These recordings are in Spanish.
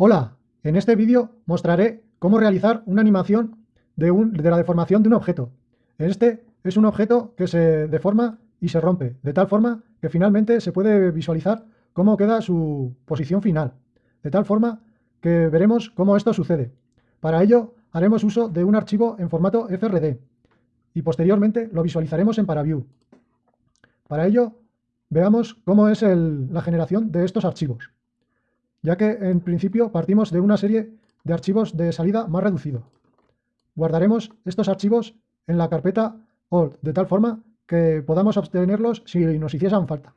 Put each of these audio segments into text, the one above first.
Hola, en este vídeo mostraré cómo realizar una animación de, la deformación de un objeto. Este es un objeto que se deforma y se rompe, de tal forma que finalmente se puede visualizar cómo queda su posición final, de tal forma que veremos cómo esto sucede. Para ello haremos uso de un archivo en formato FRD y posteriormente lo visualizaremos en ParaView. Para ello veamos cómo es la generación de estos archivos ya que en principio partimos de una serie de archivos de salida más reducido. Guardaremos estos archivos en la carpeta All, de tal forma que podamos obtenerlos si nos hiciesen falta.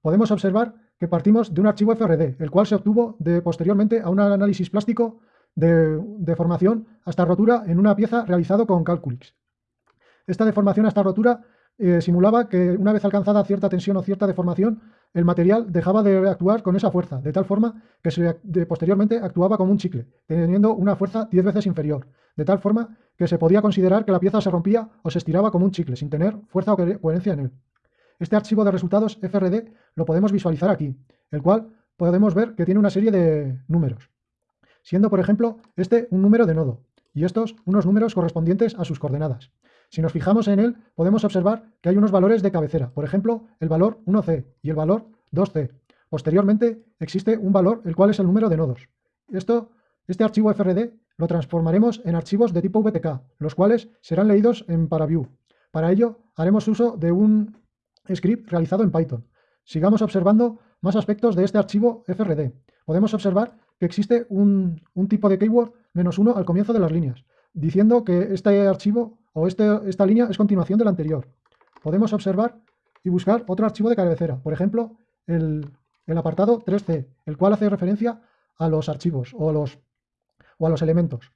Podemos observar que partimos de un archivo FRD, el cual se obtuvo de, posteriormente a un análisis plástico de deformación hasta rotura en una pieza realizado con Calculix. Esta deformación hasta rotura simulaba que una vez alcanzada cierta tensión o cierta deformación, el material dejaba de actuar con esa fuerza, de tal forma que posteriormente actuaba como un chicle, teniendo una fuerza 10 veces inferior, de tal forma que se podía considerar que la pieza se rompía o se estiraba como un chicle, sin tener fuerza o coherencia en él. Este archivo de resultados FRD lo podemos visualizar aquí, el cual podemos ver que tiene una serie de números, siendo por ejemplo este un número de nodo, y estos unos números correspondientes a sus coordenadas. Si nos fijamos en él, podemos observar que hay unos valores de cabecera, por ejemplo, el valor 1C y el valor 2C. Posteriormente, existe un valor, el cual es el número de nodos. Esto, este archivo FRD lo transformaremos en archivos de tipo VTK, los cuales serán leídos en ParaView. Para ello, haremos uso de un script realizado en Python. Sigamos observando más aspectos de este archivo FRD. Podemos observar que existe un, un tipo de keyword menos uno al comienzo de las líneas, diciendo que este archivo o este, esta línea es continuación de la anterior. Podemos observar y buscar otro archivo de cabecera, por ejemplo, el, apartado 3C, el cual hace referencia a los archivos o, los, o a los elementos.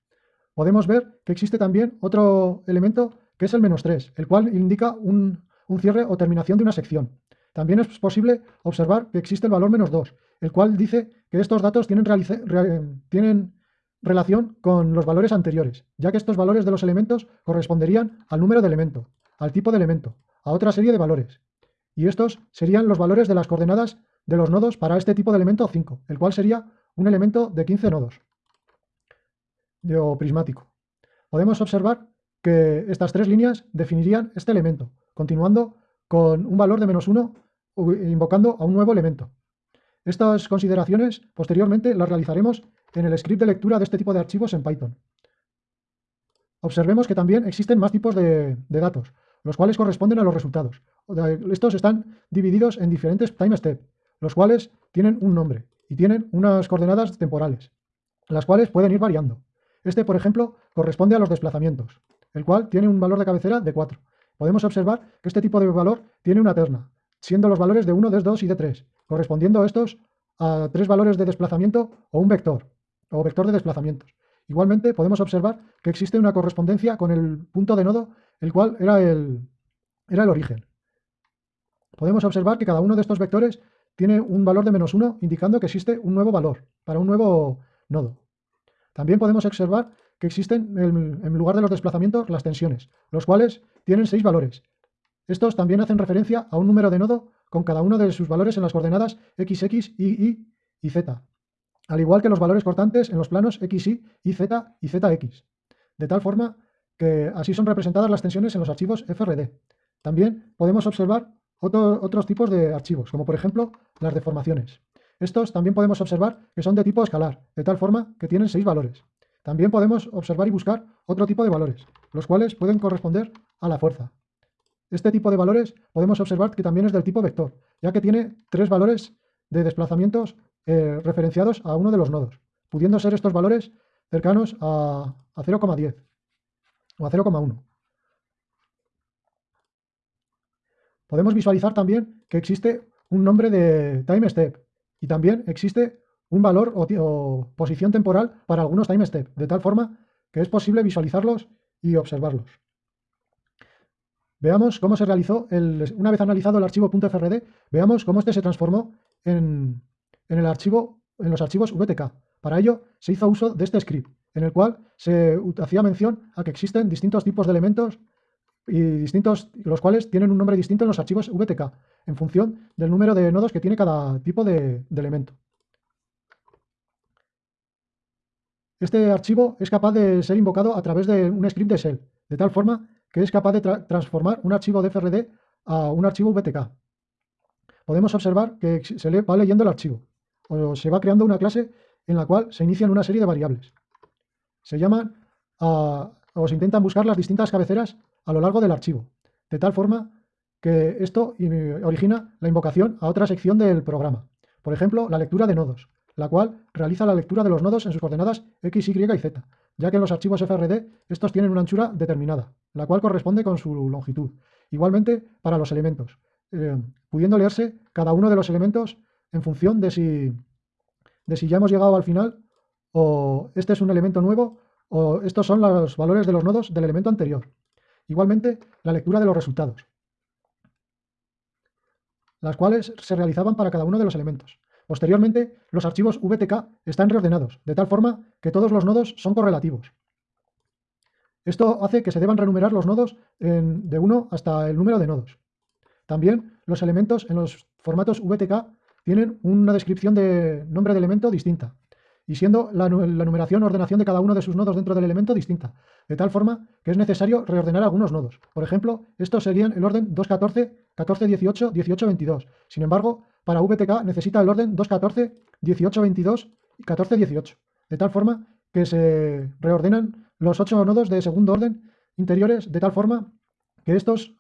Podemos ver que existe también otro elemento que es el menos 3, el cual indica un, cierre o terminación de una sección. También es posible observar que existe el valor menos 2, el cual dice que estos datos tienen, tienen relación con los valores anteriores, ya que estos valores de los elementos corresponderían al número de elemento, al tipo de elemento, a otra serie de valores. Y estos serían los valores de las coordenadas de los nodos para este tipo de elemento 5, el cual sería un elemento de 15 nodos o prismático. Podemos observar que estas tres líneas definirían este elemento, continuando con un valor de menos 1 invocando a un nuevo elemento. Estas consideraciones posteriormente las realizaremos en el script de lectura de este tipo de archivos en Python. Observemos que también existen más tipos de, datos, los cuales corresponden a los resultados. Estos están divididos en diferentes time steps, los cuales tienen un nombre y tienen unas coordenadas temporales, las cuales pueden ir variando. Este, por ejemplo, corresponde a los desplazamientos, el cual tiene un valor de cabecera de 4. Podemos observar que este tipo de valor tiene una terna, siendo los valores de 1, de 2 y de 3, correspondiendo estos a tres valores de desplazamiento o un vector o vector de desplazamientos. Igualmente podemos observar que existe una correspondencia con el punto de nodo, el cual era el, era el origen. Podemos observar que cada uno de estos vectores tiene un valor de menos 1, indicando que existe un nuevo valor para un nuevo nodo. También podemos observar que existen, en lugar de los desplazamientos, las tensiones, los cuales tienen seis valores. Estos también hacen referencia a un número de nodo con cada uno de sus valores en las coordenadas x, x, y, y y z al igual que los valores cortantes en los planos XY, YZ y ZX, de tal forma que así son representadas las tensiones en los archivos FRD. También podemos observar otros tipos de archivos, como por ejemplo las deformaciones. Estos también podemos observar que son de tipo escalar, de tal forma que tienen seis valores. También podemos observar y buscar otro tipo de valores, los cuales pueden corresponder a la fuerza. Este tipo de valores podemos observar que también es del tipo vector, ya que tiene tres valores de desplazamientos eh, referenciados a uno de los nodos, pudiendo ser estos valores cercanos a, 0,10 o a 0,1. Podemos visualizar también que existe un nombre de time step y también existe un valor o, posición temporal para algunos time step, de tal forma que es posible visualizarlos y observarlos. Veamos cómo se realizó, una vez analizado el archivo .frd, veamos cómo este se transformó en, en, los archivos VTK. Para ello se hizo uso de este script, en el cual se hacía mención a que existen distintos tipos de elementos y distintos, los cuales tienen un nombre distinto en los archivos VTK, en función del número de nodos que tiene cada tipo de, elemento. Este archivo es capaz de ser invocado a través de un script de shell, de tal forma que es capaz de transformar un archivo de FRD a un archivo VTK. Podemos observar que se le va leyendo el archivo, se va creando una clase en la cual se inician una serie de variables. Se llaman o se intentan buscar las distintas cabeceras a lo largo del archivo, de tal forma que esto origina la invocación a otra sección del programa. Por ejemplo, la lectura de nodos, la cual realiza la lectura de los nodos en sus coordenadas x, y y z, ya que en los archivos FRD estos tienen una anchura determinada, la cual corresponde con su longitud. Igualmente para los elementos, eh, pudiendo leerse cada uno de los elementos en función de si, de si ya hemos llegado al final o este es un elemento nuevo o estos son los valores de los nodos del elemento anterior. Igualmente, la lectura de los resultados, las cuales se realizaban para cada uno de los elementos. Posteriormente, los archivos VTK están reordenados, de tal forma que todos los nodos son correlativos. Esto hace que se deban renumerar los nodos de 1 hasta el número de nodos. También los elementos en los formatos VTK tienen una descripción de nombre de elemento distinta, y siendo la, numeración o ordenación de cada uno de sus nodos dentro del elemento distinta, de tal forma que es necesario reordenar algunos nodos. Por ejemplo, estos serían el orden 2.14, 14.18, 18.22. Sin embargo, para VTK necesita el orden 2.14, 18.22 y 14.18, de tal forma que se reordenan los ocho nodos de segundo orden interiores de tal forma que estos,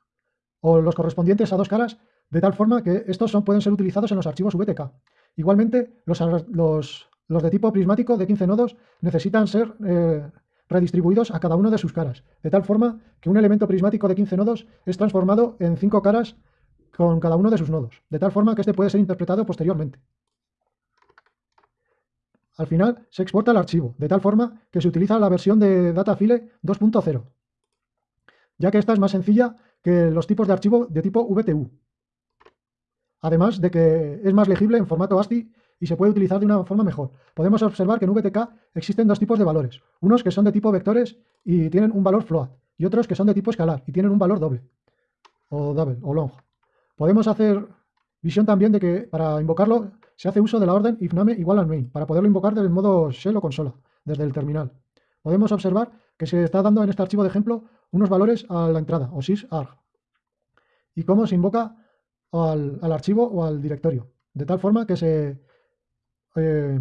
o los correspondientes a dos caras, de tal forma que estos pueden ser utilizados en los archivos VTK. Igualmente, los de tipo prismático de 15 nodos necesitan ser eh, redistribuidos a cada uno de sus caras, de tal forma que un elemento prismático de 15 nodos es transformado en 5 caras con cada uno de sus nodos, de tal forma que este puede ser interpretado posteriormente. Al final se exporta el archivo, de tal forma que se utiliza la versión de datafile 2.0, ya que esta es más sencilla que los tipos de archivo de tipo VTU. Además de que es más legible en formato ASCII y se puede utilizar de una forma mejor. Podemos observar que en VTK existen dos tipos de valores, unos que son de tipo vectores y tienen un valor float, y otros que son de tipo escalar y tienen un valor doble, o double, o long. Podemos hacer visión también de que para invocarlo se hace uso de la orden ifname igual al main, para poderlo invocar del modo shell o consola, desde el terminal. Podemos observar que se está dando en este archivo de ejemplo unos valores a la entrada, o sysarg, y cómo se invoca al, archivo o al directorio, de tal forma que se eh,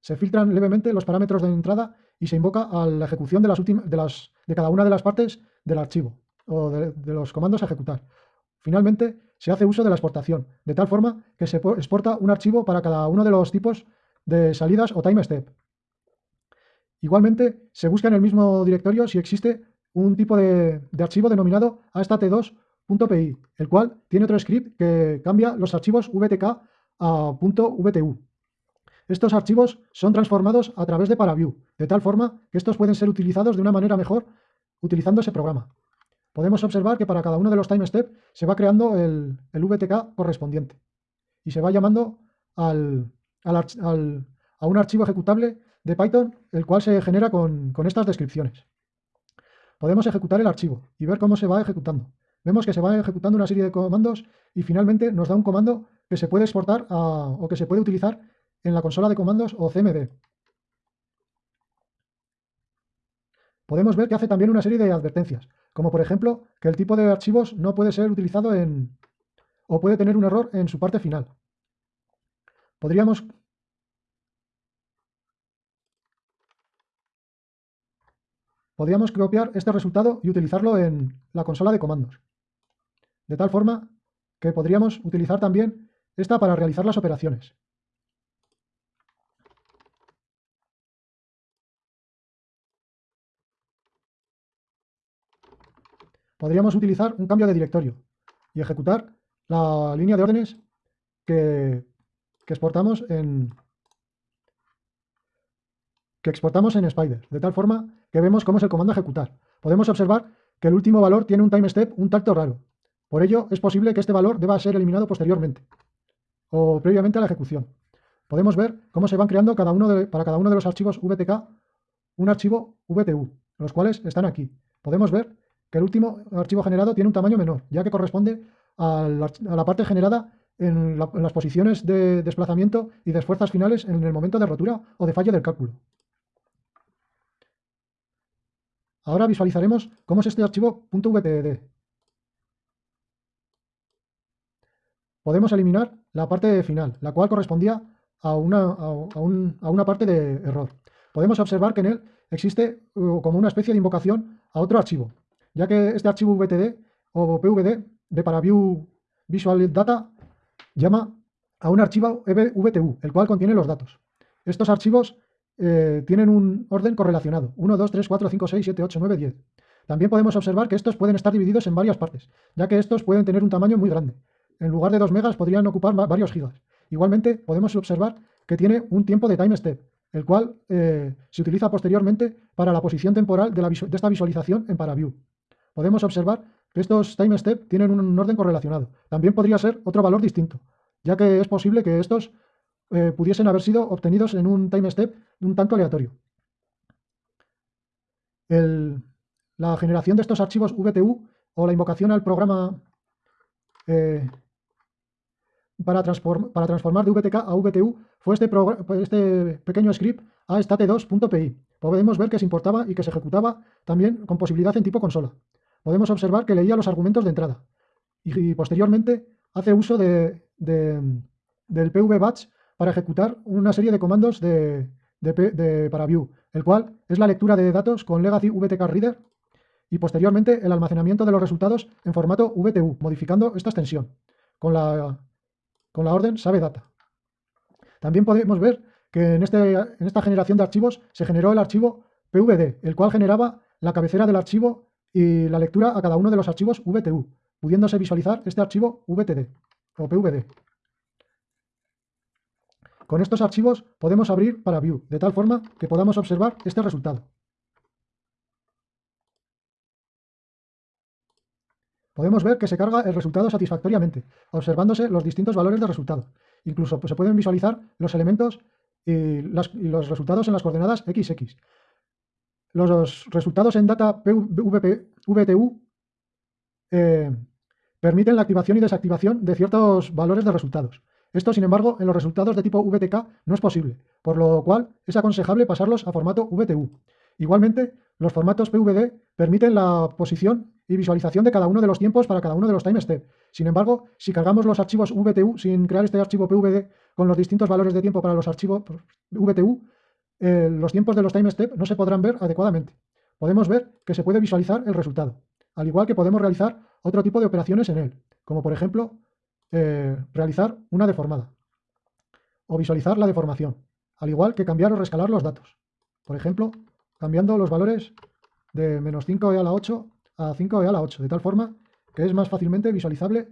se filtran levemente los parámetros de entrada y se invoca a la ejecución de, las de, las, de cada una de las partes del archivo o de, los comandos a ejecutar. Finalmente, se hace uso de la exportación, de tal forma que se exporta un archivo para cada uno de los tipos de salidas o time step. Igualmente, se busca en el mismo directorio si existe un tipo de, de archivo denominado astat2.py, el cual tiene otro script que cambia los archivos vtk a .vtu. Estos archivos son transformados a través de ParaView, de tal forma que estos pueden ser utilizados de una manera mejor utilizando ese programa. Podemos observar que para cada uno de los time steps se va creando el, VTK correspondiente y se va llamando al, a un archivo ejecutable de Python, el cual se genera con, estas descripciones. Podemos ejecutar el archivo y ver cómo se va ejecutando. Vemos que se va ejecutando una serie de comandos y finalmente nos da un comando que se puede exportar o que se puede utilizar en la consola de comandos o CMD. Podemos ver que hace también una serie de advertencias, como por ejemplo que el tipo de archivos no puede ser utilizado en... o puede tener un error en su parte final. Podríamos... Podríamos copiar este resultado y utilizarlo en la consola de comandos. De tal forma que podríamos utilizar también esta para realizar las operaciones. podríamos utilizar un cambio de directorio y ejecutar la línea de órdenes que, exportamos en que exportamos en Spider, de tal forma que vemos cómo es el comando ejecutar. Podemos observar que el último valor tiene un time step un tacto raro. Por ello, es posible que este valor deba ser eliminado posteriormente o previamente a la ejecución. Podemos ver cómo se van creando cada uno para cada uno de los archivos VTK un archivo VTU, los cuales están aquí. Podemos ver que el último archivo generado tiene un tamaño menor, ya que corresponde a la, parte generada en, las posiciones de desplazamiento y de fuerzas finales en el momento de rotura o de fallo del cálculo. Ahora visualizaremos cómo es este archivo .vtd. Podemos eliminar la parte final, la cual correspondía a una, a una parte de error. Podemos observar que en él existe uh, como una especie de invocación a otro archivo, ya que este archivo VTD o PVD de ParaView Visual Data llama a un archivo VTU, el cual contiene los datos. Estos archivos eh, tienen un orden correlacionado, 1, 2, 3, 4, 5, 6, 7, 8, 9, 10. También podemos observar que estos pueden estar divididos en varias partes, ya que estos pueden tener un tamaño muy grande. En lugar de 2 megas podrían ocupar varios gigas. Igualmente podemos observar que tiene un tiempo de time step, el cual eh, se utiliza posteriormente para la posición temporal de, esta visualización en ParaView. Podemos observar que estos time step tienen un orden correlacionado. También podría ser otro valor distinto, ya que es posible que estos eh, pudiesen haber sido obtenidos en un time step un tanto aleatorio. la generación de estos archivos VTU o la invocación al programa eh, para, para, transformar de VTK a VTU fue este, este pequeño script a state2.py. Podemos ver que se importaba y que se ejecutaba también con posibilidad en tipo consola. Podemos observar que leía los argumentos de entrada y, posteriormente hace uso de, del pv-batch para ejecutar una serie de comandos de, de, para view, el cual es la lectura de datos con Legacy VTK Reader y posteriormente el almacenamiento de los resultados en formato VTU, modificando esta extensión con la con la orden sabe data. También podemos ver que en, este, en esta generación de archivos se generó el archivo PVD, el cual generaba la cabecera del archivo y la lectura a cada uno de los archivos VTU, pudiéndose visualizar este archivo VTD o PVD. Con estos archivos podemos abrir para View, de tal forma que podamos observar este resultado. Podemos ver que se carga el resultado satisfactoriamente, observándose los distintos valores de resultado. Incluso pues, se pueden visualizar los elementos y, los resultados en las coordenadas XX. Los resultados en data VTU eh, permiten la activación y desactivación de ciertos valores de resultados. Esto, sin embargo, en los resultados de tipo VTK no es posible, por lo cual es aconsejable pasarlos a formato VTU. Igualmente, los formatos PVD permiten la posición y visualización de cada uno de los tiempos para cada uno de los time step. Sin embargo, si cargamos los archivos VTU sin crear este archivo PVD con los distintos valores de tiempo para los archivos VTU, eh, los tiempos de los time step no se podrán ver adecuadamente. Podemos ver que se puede visualizar el resultado, al igual que podemos realizar otro tipo de operaciones en él, como por ejemplo eh, realizar una deformada o visualizar la deformación, al igual que cambiar o rescalar los datos. Por ejemplo, cambiando los valores de menos 5e a la 8 a 5e a la 8, de tal forma que es más fácilmente visualizable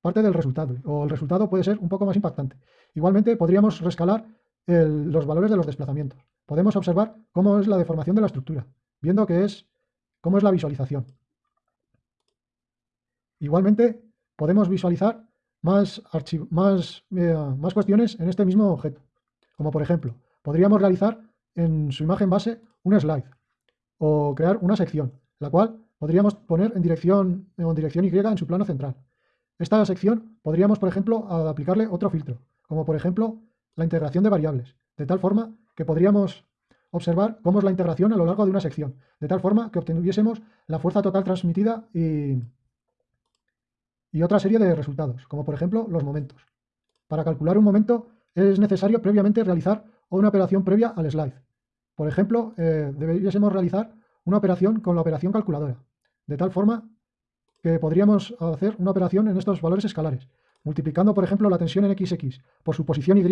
parte del resultado, o el resultado puede ser un poco más impactante. Igualmente podríamos rescalar los valores de los desplazamientos. Podemos observar cómo es la deformación de la estructura, viendo que es cómo es la visualización. Igualmente podemos visualizar más, más, eh, más cuestiones en este mismo objeto, como por ejemplo, podríamos realizar en su imagen base un slide o crear una sección, la cual podríamos poner en dirección, en dirección Y en su plano central. Esta sección podríamos, por ejemplo, aplicarle otro filtro, como por ejemplo la integración de variables, de tal forma que podríamos observar cómo es la integración a lo largo de una sección, de tal forma que obtuviésemos la fuerza total transmitida y, y otra serie de resultados, como por ejemplo los momentos. Para calcular un momento es necesario previamente realizar una operación previa al slide. Por ejemplo, eh, deberíamos realizar una operación con la operación calculadora, de tal forma que podríamos hacer una operación en estos valores escalares. Multiplicando, por ejemplo, la tensión en XX por su posición Y,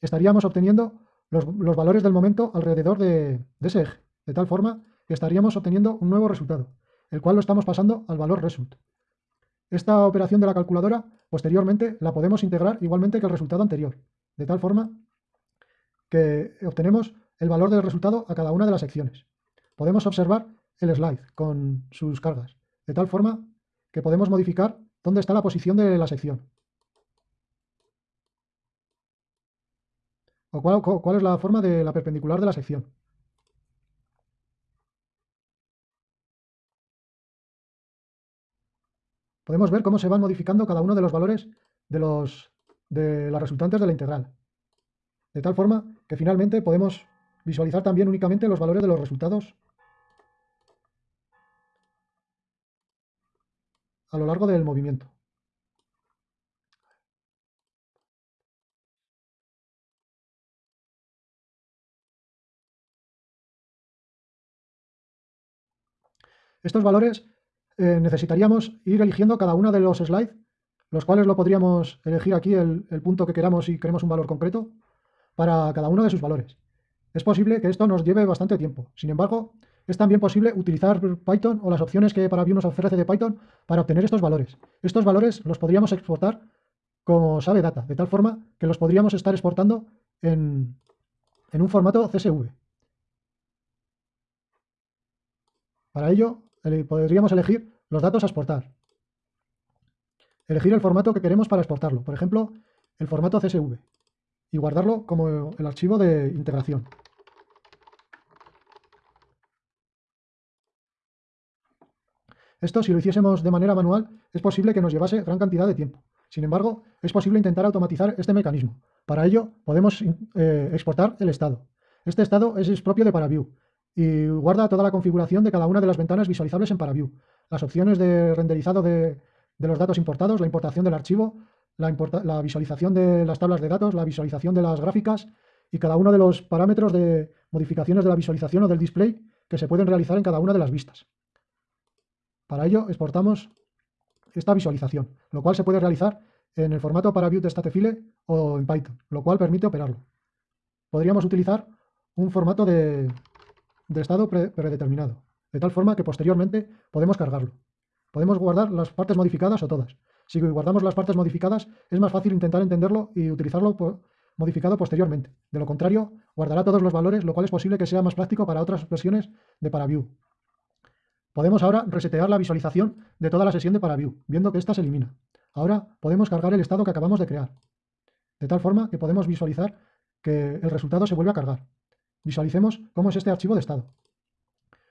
estaríamos obteniendo los, valores del momento alrededor de, de, ese eje, de tal forma que estaríamos obteniendo un nuevo resultado, el cual lo estamos pasando al valor result. Esta operación de la calculadora, posteriormente, la podemos integrar igualmente que el resultado anterior, de tal forma que obtenemos el valor del resultado a cada una de las secciones. Podemos observar el slide con sus cargas, de tal forma que podemos modificar dónde está la posición de la sección. O cuál, es la forma de la perpendicular de la sección. Podemos ver cómo se van modificando cada uno de los valores de, los, de las resultantes de la integral de tal forma que finalmente podemos visualizar también únicamente los valores de los resultados a lo largo del movimiento. Estos valores eh, necesitaríamos ir eligiendo cada uno de los slides, los cuales lo podríamos elegir aquí el, el punto que queramos si queremos un valor concreto para cada uno de sus valores. Es posible que esto nos lleve bastante tiempo. Sin embargo, es también posible utilizar Python o las opciones que para nos ofrece de Python para obtener estos valores. Estos valores los podríamos exportar como sabe data, de tal forma que los podríamos estar exportando en, en un formato CSV. Para ello, podríamos elegir los datos a exportar. Elegir el formato que queremos para exportarlo, por ejemplo, el formato CSV, y guardarlo como el archivo de integración. Esto, si lo hiciésemos de manera manual, es posible que nos llevase gran cantidad de tiempo. Sin embargo, es posible intentar automatizar este mecanismo. Para ello, podemos eh, exportar el estado. Este estado es propio de ParaView y guarda toda la configuración de cada una de las ventanas visualizables en ParaView. Las opciones de renderizado de, los datos importados, la importación del archivo, la, visualización de las tablas de datos, la visualización de las gráficas y cada uno de los parámetros de modificaciones de la visualización o del display que se pueden realizar en cada una de las vistas. Para ello exportamos esta visualización, lo cual se puede realizar en el formato ParaView de Statefile o en Python, lo cual permite operarlo. Podríamos utilizar un formato de, de estado predeterminado, de tal forma que posteriormente podemos cargarlo. Podemos guardar las partes modificadas o todas. Si guardamos las partes modificadas, es más fácil intentar entenderlo y utilizarlo modificado posteriormente. De lo contrario, guardará todos los valores, lo cual es posible que sea más práctico para otras versiones de ParaView. Podemos ahora resetear la visualización de toda la sesión de ParaView, viendo que ésta se elimina. Ahora podemos cargar el estado que acabamos de crear, de tal forma que podemos visualizar que el resultado se vuelve a cargar. Visualicemos cómo es este archivo de estado.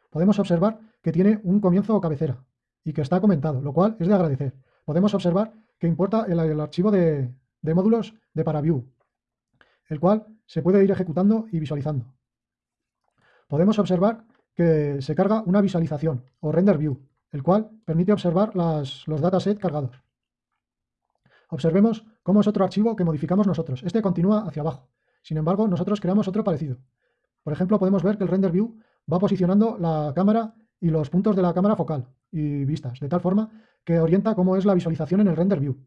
Podemos observar que tiene un comienzo o cabecera y que está comentado, lo cual es de agradecer. Podemos observar que importa el, archivo de, módulos de ParaView, el cual se puede ir ejecutando y visualizando. Podemos observar que se carga una visualización o render view, el cual permite observar las, los datasets cargados. Observemos cómo es otro archivo que modificamos nosotros. Este continúa hacia abajo. Sin embargo, nosotros creamos otro parecido. Por ejemplo, podemos ver que el render view va posicionando la cámara y los puntos de la cámara focal y vistas, de tal forma que orienta cómo es la visualización en el render view.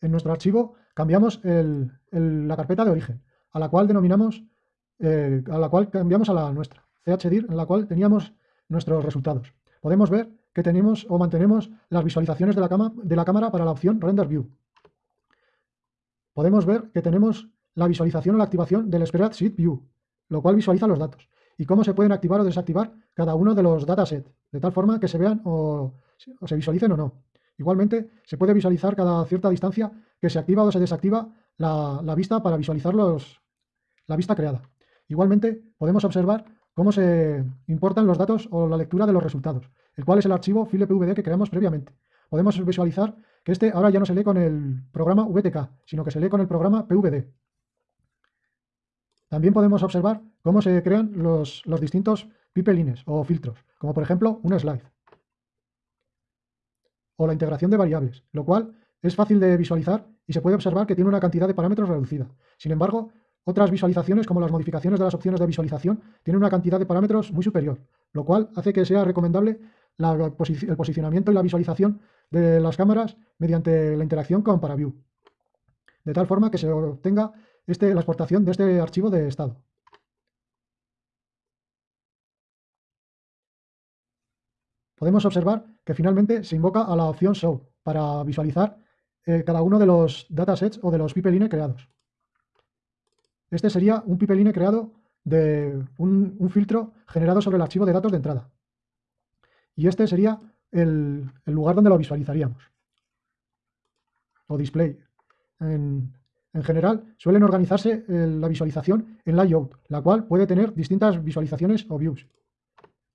En nuestro archivo cambiamos la carpeta de origen, a la cual denominamos, eh, a la cual cambiamos a la nuestra, chdir, en la cual teníamos nuestros resultados. Podemos ver que tenemos o mantenemos las visualizaciones de la, de la cámara para la opción Render View podemos ver que tenemos la visualización o la activación del Spreadsheet View, lo cual visualiza los datos, y cómo se pueden activar o desactivar cada uno de los datasets, de tal forma que se vean o, se visualicen o no. Igualmente, se puede visualizar cada cierta distancia que se activa o se desactiva la, vista para visualizar los, la vista creada. Igualmente, podemos observar cómo se importan los datos o la lectura de los resultados, el cual es el archivo FilePVD que creamos previamente. Podemos visualizar que este ahora ya no se lee con el programa VTK, sino que se lee con el programa PVD. También podemos observar cómo se crean los, distintos pipelines o filtros, como por ejemplo un slide. O la integración de variables, lo cual es fácil de visualizar y se puede observar que tiene una cantidad de parámetros reducida. Sin embargo, otras visualizaciones, como las modificaciones de las opciones de visualización, tienen una cantidad de parámetros muy superior, lo cual hace que sea recomendable el posicionamiento y la visualización de las cámaras mediante la interacción con ParaView, de tal forma que se obtenga este, la exportación de este archivo de estado. Podemos observar que finalmente se invoca a la opción Show para visualizar eh, cada uno de los datasets o de los pipeline creados. Este sería un pipeline creado de un filtro generado sobre el archivo de datos de entrada y este sería el, lugar donde lo visualizaríamos. O display. En, general, suelen organizarse eh, la visualización en layout, la cual puede tener distintas visualizaciones o views,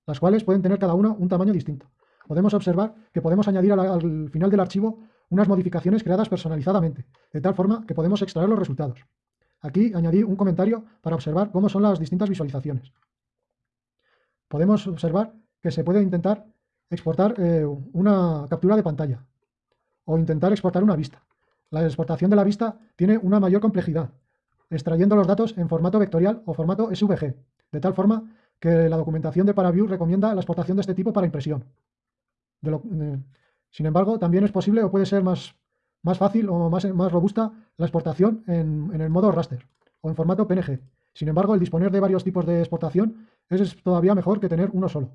las cuales pueden tener cada uno un tamaño distinto. Podemos observar que podemos añadir al final del archivo unas modificaciones creadas personalizadamente, de tal forma que podemos extraer los resultados. Aquí añadí un comentario para observar cómo son las distintas visualizaciones. podemos observar que se puede intentar exportar eh, una captura de pantalla o intentar exportar una vista. La exportación de la vista tiene una mayor complejidad, extrayendo los datos en formato vectorial o formato SVG, de tal forma que la documentación de ParaView recomienda la exportación de este tipo para impresión. Sin embargo, también es posible o puede ser más, más fácil o más, más robusta la exportación en, en el modo raster o en formato PNG. Sin embargo, el disponer de varios tipos de exportación es todavía mejor que tener uno solo.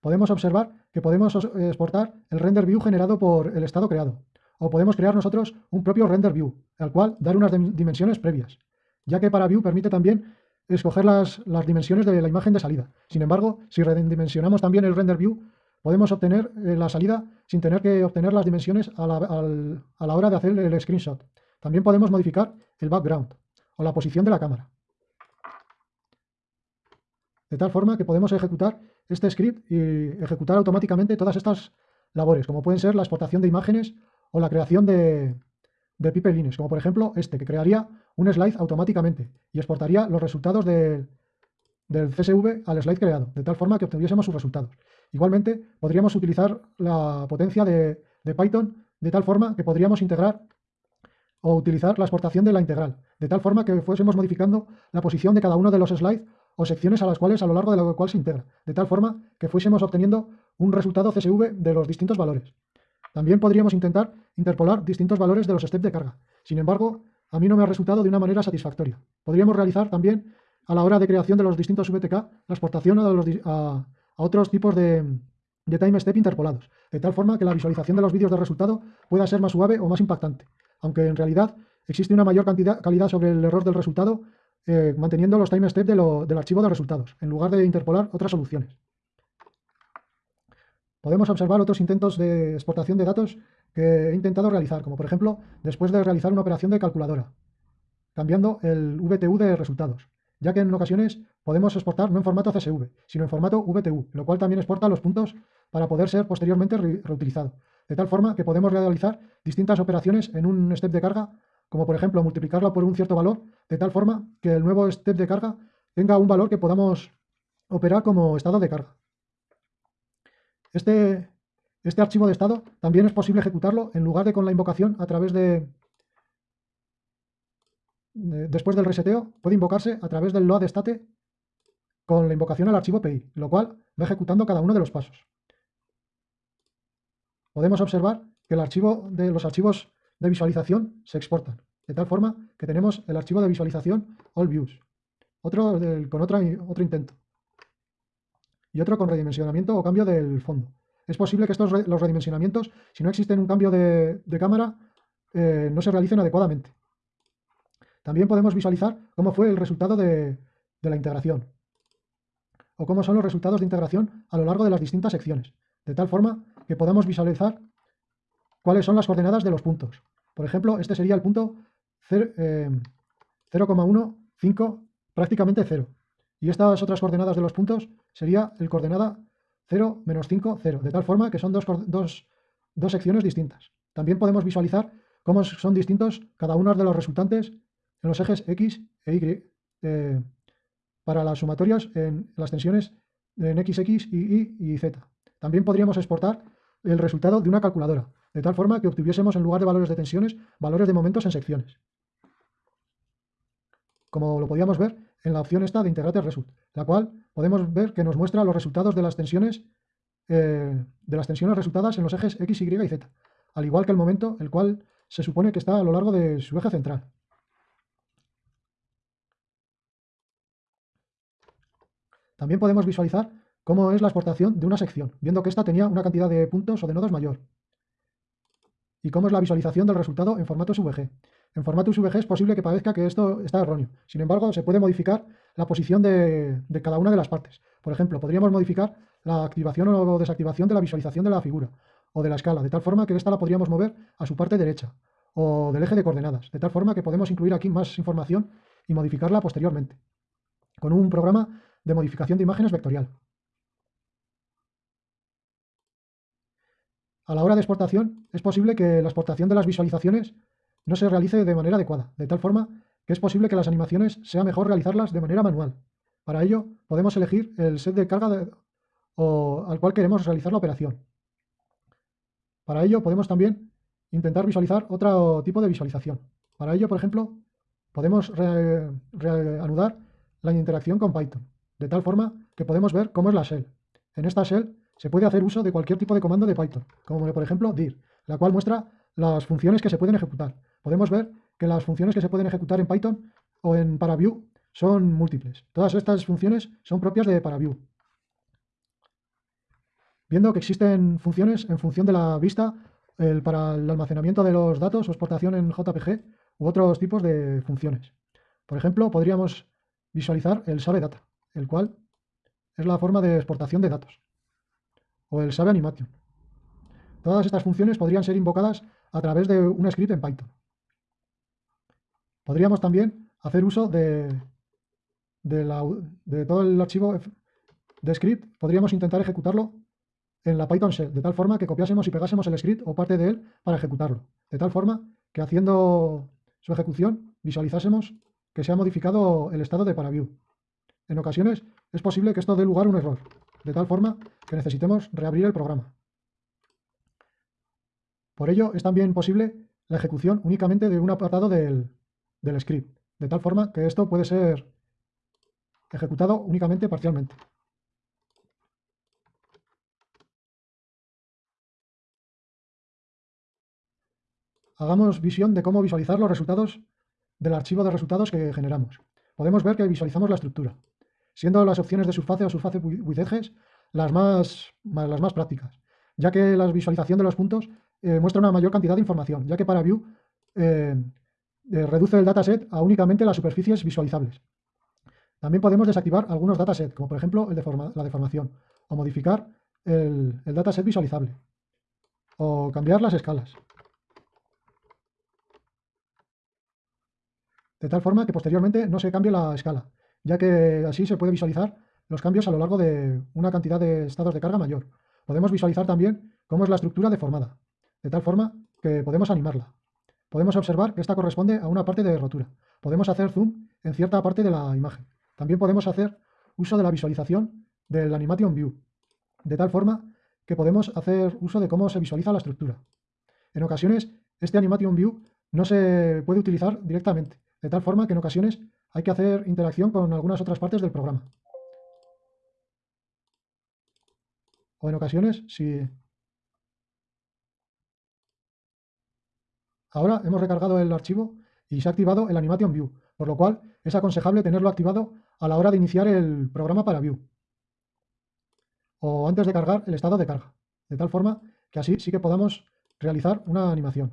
Podemos observar que podemos exportar el render view generado por el estado creado, o podemos crear nosotros un propio render view, al cual dar unas dimensiones previas, ya que para view permite también escoger las, dimensiones de la imagen de salida. Sin embargo, si redimensionamos también el render view, podemos obtener eh, la salida sin tener que obtener las dimensiones a la, a la hora de hacer el screenshot. También podemos modificar el background o la posición de la cámara. De tal forma que podemos ejecutar este script y ejecutar automáticamente todas estas labores, como pueden ser la exportación de imágenes o la creación de, de pipelines, como por ejemplo este, que crearía un slide automáticamente y exportaría los resultados del CSV al slide creado, de tal forma que obtuviésemos sus resultados. Igualmente, podríamos utilizar la potencia de, Python de tal forma que podríamos integrar o utilizar la exportación de la integral, de tal forma que fuésemos modificando la posición de cada uno de los slides o secciones a las cuales a lo largo de la cual se integra, de tal forma que fuésemos obteniendo un resultado CSV de los distintos valores. También podríamos intentar interpolar distintos valores de los steps de carga. Sin embargo, a mí no me ha resultado de una manera satisfactoria. Podríamos realizar también, a la hora de creación de los distintos VTK, la exportación a, otros tipos de, time step interpolados, de tal forma que la visualización de los vídeos de resultado pueda ser más suave o más impactante, aunque en realidad existe una mayor cantidad, calidad sobre el error del resultado eh, manteniendo los time steps del archivo de resultados, en lugar de interpolar otras soluciones. Podemos observar otros intentos de exportación de datos que he intentado realizar, como por ejemplo, después de realizar una operación de calculadora, cambiando el VTU de resultados, ya que en ocasiones podemos exportar no en formato CSV, sino en formato VTU, lo cual también exporta los puntos para poder ser posteriormente reutilizado, de tal forma que podemos realizar distintas operaciones en un step de carga como por ejemplo multiplicarla por un cierto valor, de tal forma que el nuevo step de carga tenga un valor que podamos operar como estado de carga. Este, este archivo de estado también es posible ejecutarlo en lugar de con la invocación a través de, después del reseteo, puede invocarse a través del load state con la invocación al archivo PI, lo cual va ejecutando cada uno de los pasos. Podemos observar que el archivo de los archivos de visualización se exportan, de tal forma que tenemos el archivo de visualización All Views, otro con otro intento, y otro con redimensionamiento o cambio del fondo. Es posible que estos los redimensionamientos, si no existe un cambio de, cámara, eh, no se realicen adecuadamente. También podemos visualizar cómo fue el resultado de, de la integración, o cómo son los resultados de integración a lo largo de las distintas secciones, de tal forma que podamos visualizar cuáles son las coordenadas de los puntos. Por ejemplo, este sería el punto 0,15, eh, prácticamente 0. Y estas otras coordenadas de los puntos sería el coordenada 0, menos 5, 0, de tal forma que son dos, dos, secciones distintas. También podemos visualizar cómo son distintos cada uno de los resultantes en los ejes X e Y eh, para las sumatorias en las tensiones en XX, Y, y Z. También podríamos exportar el resultado de una calculadora de tal forma que obtuviésemos en lugar de valores de tensiones, valores de momentos en secciones. Como lo podíamos ver en la opción esta de Integrate Result, la cual podemos ver que nos muestra los resultados de las tensiones eh, de las tensiones resultadas en los ejes X, Y y Z, al igual que el momento, el cual se supone que está a lo largo de su eje central. También podemos visualizar cómo es la exportación de una sección, viendo que ésta tenía una cantidad de puntos o de nodos mayor y cómo es la visualización del resultado en formato SVG. En formato SVG es posible que parezca que esto está erróneo. Sin embargo, se puede modificar la posición de, cada una de las partes. Por ejemplo, podríamos modificar la activación o desactivación de la visualización de la figura o de la escala, de tal forma que esta la podríamos mover a su parte derecha o del eje de coordenadas, de tal forma que podemos incluir aquí más información y modificarla posteriormente, con un programa de modificación de imágenes vectorial. A la hora de exportación, es posible que la exportación de las visualizaciones no se realice de manera adecuada, de tal forma que es posible que las animaciones sea mejor realizarlas de manera manual, Para ello, podemos elegir el set de carga o al cual queremos realizar la operación. Para ello, podemos también intentar visualizar otro tipo de visualización. Para ello, por ejemplo, podemos reanudar la interacción con Python, de tal forma que podemos ver cómo es la shell. En esta shell se puede hacer uso de cualquier tipo de comando de Python, como por ejemplo dir, la cual muestra las funciones que se pueden ejecutar. Podemos ver que las funciones que se pueden ejecutar en Python o en ParaView son múltiples. Todas estas funciones son propias de ParaView. Viendo que existen funciones en función de la vista para el almacenamiento de los datos o exportación en JPG u otros tipos de funciones. Por ejemplo, podríamos visualizar el Save Data, el cual es la forma de exportación de datos, o el Save Animation. Todas estas funciones podrían ser invocadas a través de un script en Python. Podríamos también hacer uso de, de, todo el archivo de script, podríamos intentar ejecutarlo en la Python shell, de tal forma que copiásemos y pegásemos el script o parte de él para ejecutarlo. De tal forma que haciendo su ejecución visualizásemos que se ha modificado el estado de ParaView. En ocasiones es posible que esto dé lugar a un error, de tal forma que necesitemos reabrir el programa. Por ello es también posible la ejecución únicamente de un apartado del, del script, de tal forma que esto puede ser ejecutado únicamente parcialmente. Hagamos visión de cómo visualizar los resultados del archivo de resultados que generamos. Podemos ver que visualizamos la estructura, siendo las opciones de surface o surface with edges las más, las más prácticas, ya que la visualización de los puntos eh, muestra una mayor cantidad de información, ya que para View eh, eh, reduce el dataset a únicamente las superficies visualizables. También podemos desactivar algunos datasets, como por ejemplo el la deformación, o modificar el, el dataset visualizable, o cambiar las escalas. de tal forma que posteriormente no se cambie la escala, ya que así se puede visualizar los cambios a lo largo de una cantidad de estados de carga mayor. Podemos visualizar también cómo es la estructura deformada, de tal forma que podemos animarla. Podemos observar que esta corresponde a una parte de rotura. Podemos hacer zoom en cierta parte de la imagen. También podemos hacer uso de la visualización del Animation View, de tal forma que podemos hacer uso de cómo se visualiza la estructura. En ocasiones, este Animation View no se puede utilizar directamente, de tal forma que en ocasiones hay que hacer interacción con algunas otras partes del programa. O en ocasiones, si... Ahora hemos recargado el archivo y se ha activado el Animation View, por lo cual es aconsejable tenerlo activado a la hora de iniciar el programa para View o antes de cargar el estado de carga, de tal forma que así sí que podamos realizar una animación.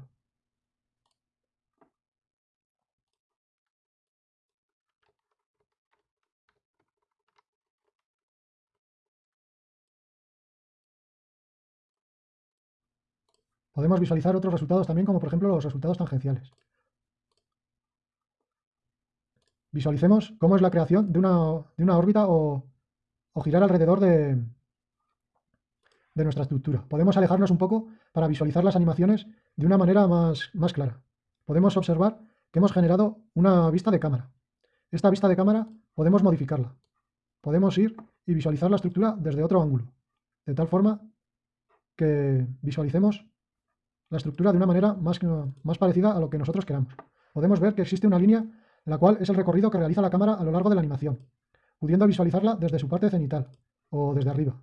Podemos visualizar otros resultados también, como por ejemplo los resultados tangenciales. Visualicemos cómo es la creación de una, órbita o, girar alrededor de, de nuestra estructura. Podemos alejarnos un poco para visualizar las animaciones de una manera más, más clara. Podemos observar que hemos generado una vista de cámara. Esta vista de cámara podemos modificarla. Podemos ir y visualizar la estructura desde otro ángulo, de tal forma que visualicemos la estructura de una manera más, más parecida a lo que nosotros queramos. Podemos ver que existe una línea la cual es el recorrido que realiza la cámara a lo largo de la animación, pudiendo visualizarla desde su parte cenital o desde arriba.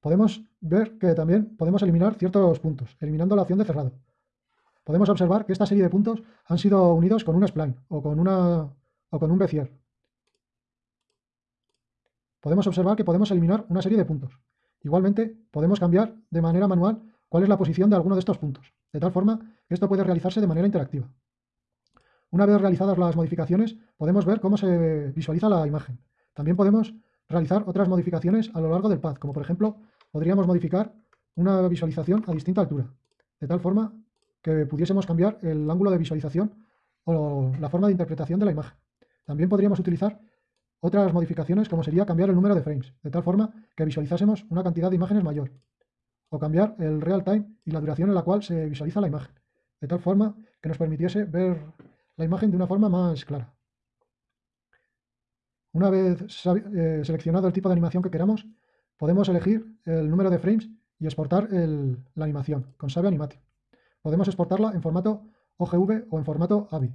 Podemos ver que también podemos eliminar ciertos puntos, eliminando la opción de cerrado. Podemos observar que esta serie de puntos han sido unidos con un spline o con, una, o con un Bezier. Podemos observar que podemos eliminar una serie de puntos. Igualmente, podemos cambiar de manera manual cuál es la posición de alguno de estos puntos, de tal forma que esto puede realizarse de manera interactiva. Una vez realizadas las modificaciones, podemos ver cómo se visualiza la imagen. También podemos realizar otras modificaciones a lo largo del path, como por ejemplo, podríamos modificar una visualización a distinta altura, de tal forma que pudiésemos cambiar el ángulo de visualización o la forma de interpretación de la imagen. También podríamos utilizar otras modificaciones como sería cambiar el número de frames, de tal forma que visualizásemos una cantidad de imágenes mayor o cambiar el real time y la duración en la cual se visualiza la imagen, de tal forma que nos permitiese ver la imagen de una forma más clara. Una vez eh, seleccionado el tipo de animación que queramos, podemos elegir el número de frames y exportar la animación con Sabe Animation. Podemos exportarla en formato OGV o en formato AVI.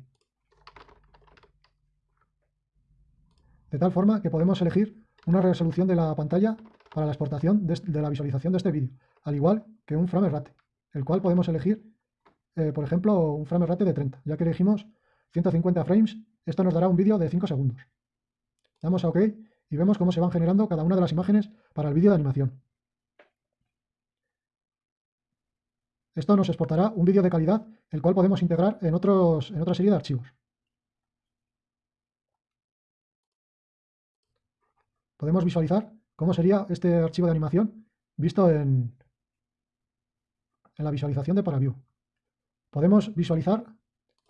De tal forma que podemos elegir una resolución de la pantalla para la exportación de, la visualización de este vídeo, al igual que un frame rate, el cual podemos elegir, eh, por ejemplo, un frame rate de 30, ya que elegimos 150 frames, esto nos dará un vídeo de 5 segundos. Damos a OK y vemos cómo se van generando cada una de las imágenes para el vídeo de animación. Esto nos exportará un vídeo de calidad, el cual podemos integrar en, otros, en otra serie de archivos. Podemos visualizar cómo sería este archivo de animación visto en, en la visualización de ParaView. Podemos visualizar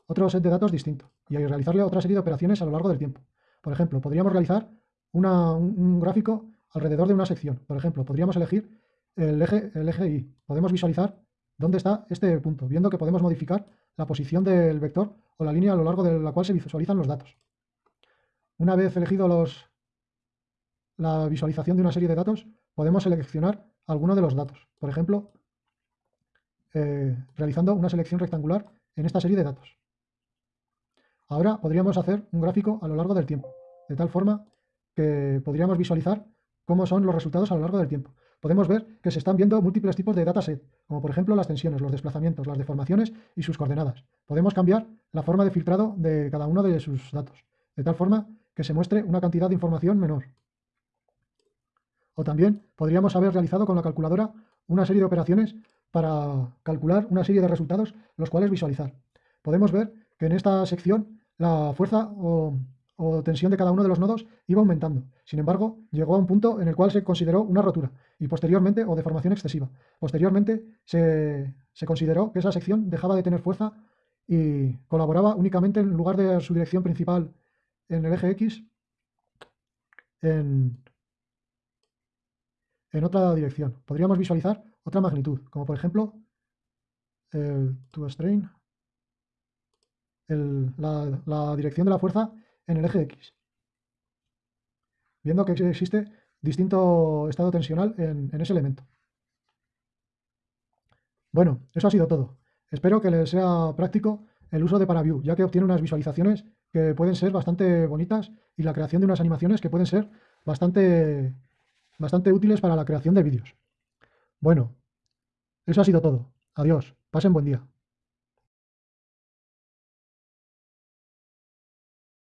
otro set de datos distinto y realizarle otra serie de operaciones a lo largo del tiempo. Por ejemplo, podríamos realizar un, gráfico alrededor de una sección. Por ejemplo, podríamos elegir el eje, el Y. Podemos visualizar dónde está este punto, viendo que podemos modificar la posición del vector o la línea a lo largo de la cual se visualizan los datos. Una vez elegido los, la visualización de una serie de datos, podemos seleccionar alguno de los datos. Por ejemplo, eh, realizando una selección rectangular en esta serie de datos. Ahora podríamos hacer un gráfico a lo largo del tiempo, de tal forma que podríamos visualizar cómo son los resultados a lo largo del tiempo. Podemos ver que se están viendo múltiples tipos de dataset, como por ejemplo las tensiones, los desplazamientos, las deformaciones y sus coordenadas. Podemos cambiar la forma de filtrado de cada uno de sus datos, de tal forma que se muestre una cantidad de información menor. O también podríamos haber realizado con la calculadora una serie de operaciones para calcular una serie de resultados, los cuales visualizar. Podemos ver que en esta sección la fuerza o, tensión de cada uno de los nodos iba aumentando. Sin embargo, llegó a un punto en el cual se consideró una rotura y posteriormente, o deformación excesiva. Posteriormente se, se consideró que esa sección dejaba de tener fuerza y colaboraba únicamente en lugar de su dirección principal en el eje X en, en otra dirección. Podríamos visualizar otra magnitud, como por ejemplo el to strain, la, dirección de la fuerza en el eje X. Viendo que existe distinto estado tensional en, en ese elemento. Bueno, eso ha sido todo. Espero que les sea práctico el uso de ParaView, ya que obtiene unas visualizaciones que pueden ser bastante bonitas y la creación de unas animaciones que pueden ser bastante, bastante útiles para la creación de vídeos. Bueno, eso ha sido todo. Adiós. Pasen buen día.